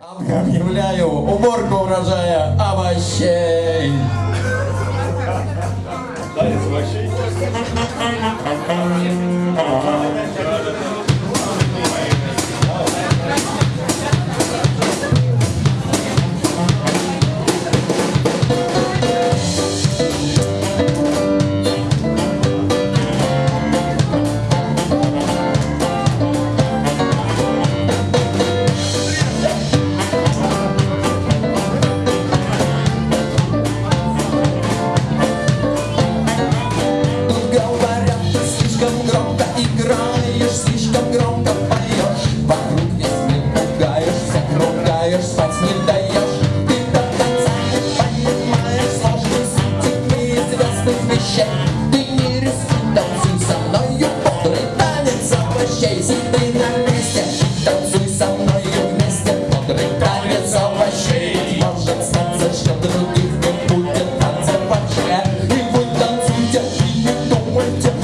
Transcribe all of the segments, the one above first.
Объявляю уборку урожая овощей. Танец овощей. Громко играешь, слишком громко поешь. Вокруг весь мир пугаешь, всех ругаешь, спать не даешь. Ты до конца не понимаешь сложной сути неизвестных вещей. Ты не рискуй, танцуй со мною бодрый танец овощей. Сиди на месте, танцуй со мною вместе бодрый танец овощей. Может стать за счет других, не будет вообще. И вы танцуйте и не думайте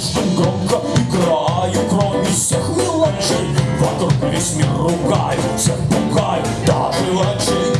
слишком громко играю Кроме всех мелочей. Вокруг весь мир ругаю Всех пугаю, даже врачей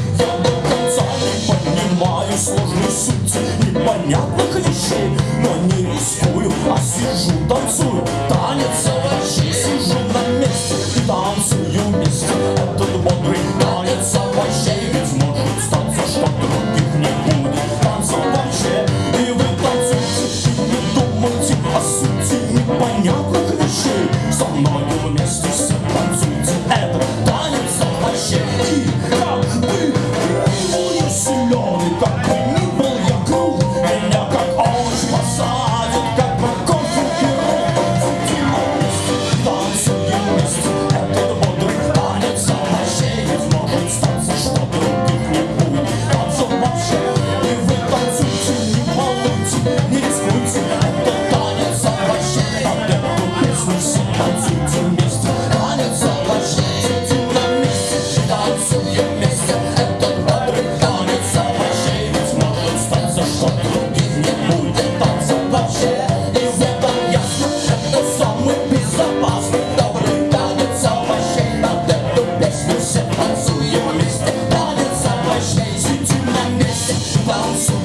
falso.